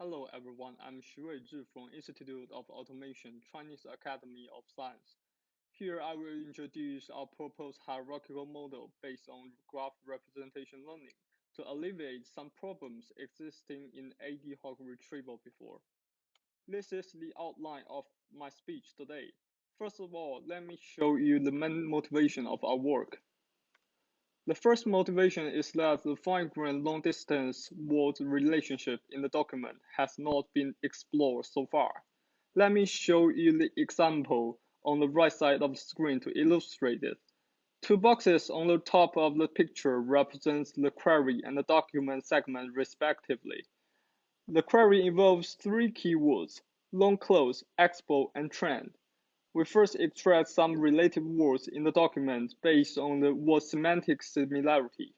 Hello everyone, I'm Xu Zhi from Institute of Automation, Chinese Academy of Science. Here I will introduce our proposed hierarchical model based on graph representation learning to alleviate some problems existing in ad hoc retrieval before. This is the outline of my speech today. First of all, let me show you the main motivation of our work. The first motivation is that the fine-grained long-distance word relationship in the document has not been explored so far. Let me show you the example on the right side of the screen to illustrate it. Two boxes on the top of the picture represents the query and the document segment respectively. The query involves three keywords, long close, expo, and trend. We first extract some related words in the document based on the word semantic similarity.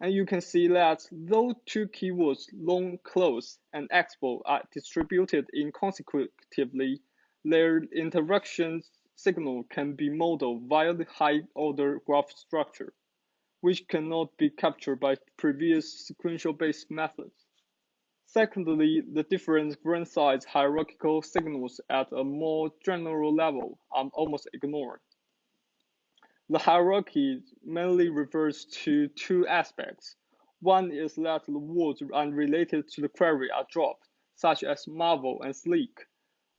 And you can see that those two keywords, long close and expo, are distributed inconsecutively. Their interaction signal can be modeled via the high-order graph structure, which cannot be captured by previous sequential-based methods. Secondly, the different grain size hierarchical signals at a more general level are almost ignored. The hierarchy mainly refers to two aspects. One is that the words unrelated to the query are dropped, such as marvel and sleek.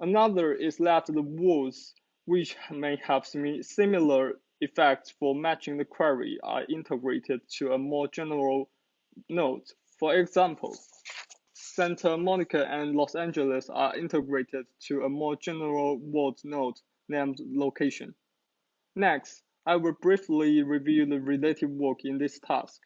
Another is that the words which may have similar effects for matching the query are integrated to a more general node. For example, Santa Monica and Los Angeles are integrated to a more general word node named location. Next, I will briefly review the related work in this task.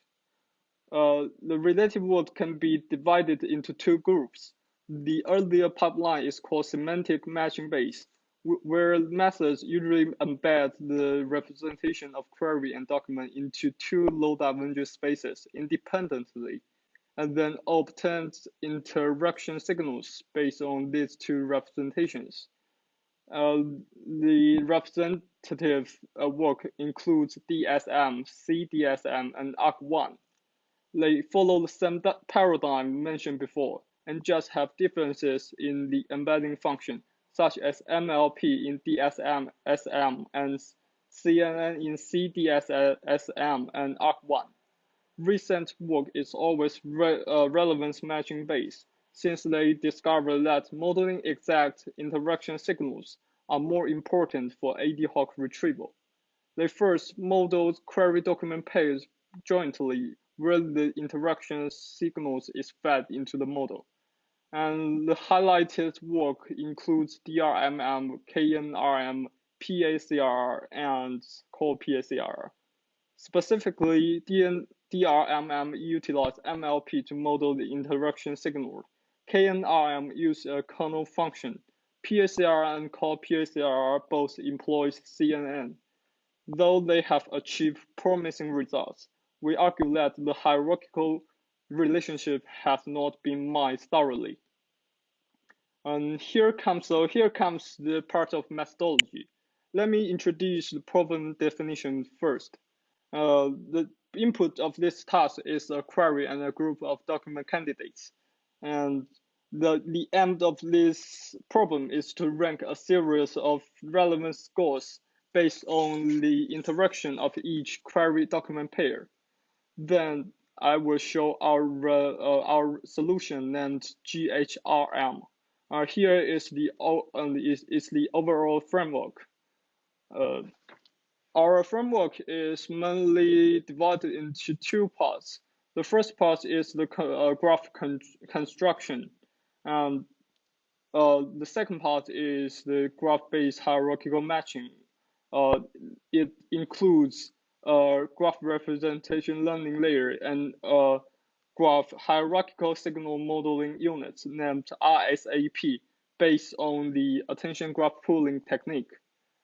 Uh, the related work can be divided into two groups. The earlier pipeline is called semantic matching base, where methods usually embed the representation of query and document into two low dimensional spaces independently and then obtains interaction signals based on these two representations. Uh, the representative uh, work includes DSM, CDSM, and ARC1. They follow the same paradigm mentioned before and just have differences in the embedding function, such as MLP in DSM, SM, and CNN in CDSM and ARC1. Recent work is always re uh, relevance matching based, since they discovered that modeling exact interaction signals are more important for ad hoc retrieval. They first modeled query document pairs jointly where the interaction signals is fed into the model. And the highlighted work includes DRMM, KNRM, PACR, and core PACR. Specifically, DN DRMM MLP to model the interaction signal. KNRM uses a kernel function. PACR and core PACR both employs CNN. Though they have achieved promising results, we argue that the hierarchical relationship has not been mined thoroughly. And here comes so here comes the part of methodology. Let me introduce the problem definition first. Uh, the input of this task is a query and a group of document candidates. And the, the end of this problem is to rank a series of relevant scores based on the interaction of each query document pair. Then I will show our, uh, our solution named GHRM. Uh, here is the, uh, is, is the overall framework. Uh, our framework is mainly divided into two parts. The first part is the uh, graph con construction. and uh, the second part is the graph-based hierarchical matching. Uh, it includes a graph representation learning layer and a graph hierarchical signal modeling unit named RSAP based on the attention graph pooling technique.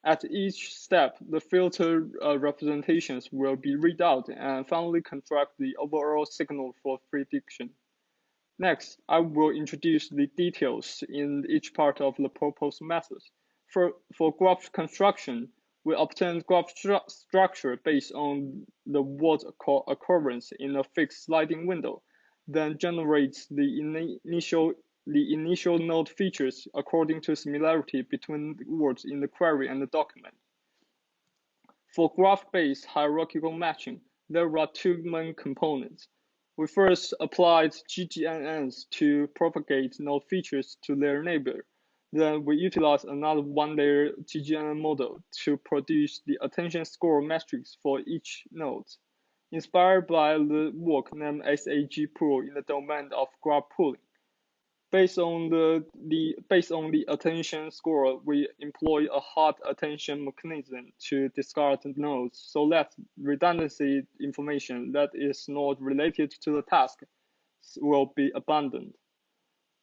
At each step, the filter uh, representations will be read out and finally construct the overall signal for prediction. Next, I will introduce the details in each part of the proposed method. For, for graph construction, we obtain graph stru structure based on the word occurrence in a fixed sliding window, then generates the in initial the initial node features according to similarity between words in the query and the document. For graph-based hierarchical matching, there are two main components. We first applied GGNNs to propagate node features to their neighbor. Then we utilized another one-layer GGNN model to produce the attention score matrix for each node. Inspired by the work named SAG pool in the domain of graph pooling. Based on the, the based on the attention score, we employ a hard attention mechanism to discard nodes so that redundancy information that is not related to the task will be abandoned.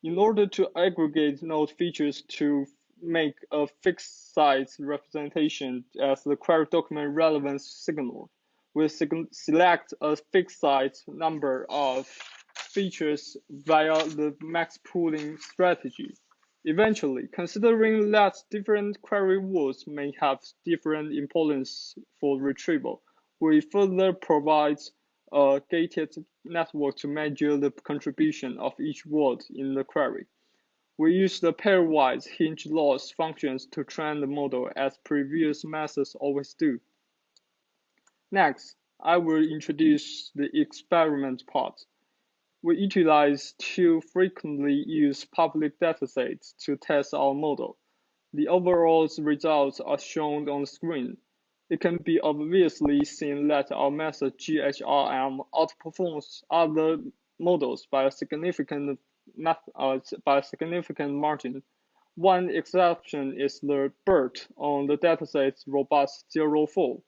In order to aggregate node features to make a fixed size representation as the query document relevance signal, we select a fixed size number of features via the max pooling strategy. Eventually, considering that different query words may have different importance for retrieval, we further provide a gated network to measure the contribution of each word in the query. We use the pairwise hinge loss functions to train the model as previous methods always do. Next, I will introduce the experiment part we utilize two frequently used public datasets to test our model. The overall results are shown on the screen. It can be obviously seen that our method GHRM outperforms other models by a significant uh, by a significant margin. One exception is the BERT on the dataset robust 04.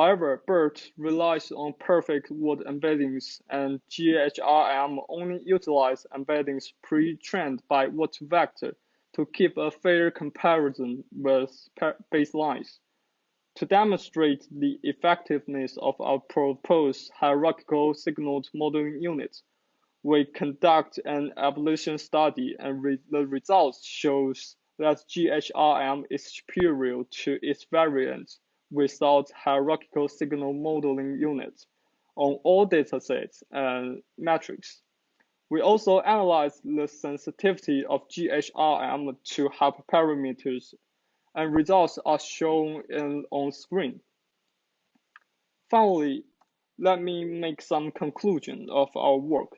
However, BERT relies on perfect word embeddings and GHRM only utilizes embeddings pre-trained by word2vec to keep a fair comparison with baselines. To demonstrate the effectiveness of our proposed hierarchical signaled modeling unit, we conduct an ablation study and re the results shows that GHRM is superior to its variant without hierarchical signal modeling units on all datasets and metrics. We also analyze the sensitivity of GHRM to hyperparameters, and results are shown in, on screen. Finally, let me make some conclusion of our work.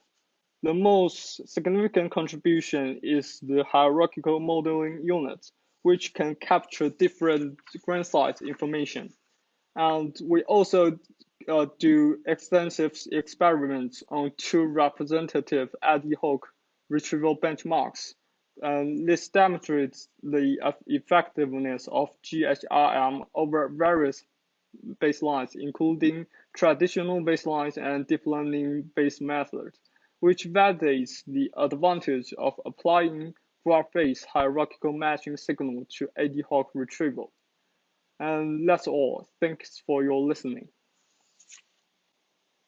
The most significant contribution is the hierarchical modeling unit, which can capture different grain size information. And we also uh, do extensive experiments on two representative ad hoc retrieval benchmarks. And this demonstrates the effectiveness of GHRM over various baselines, including traditional baselines and deep learning based methods, which validates the advantage of applying graph-based hierarchical matching signal to ad hoc retrieval. And that's all. Thanks for your listening.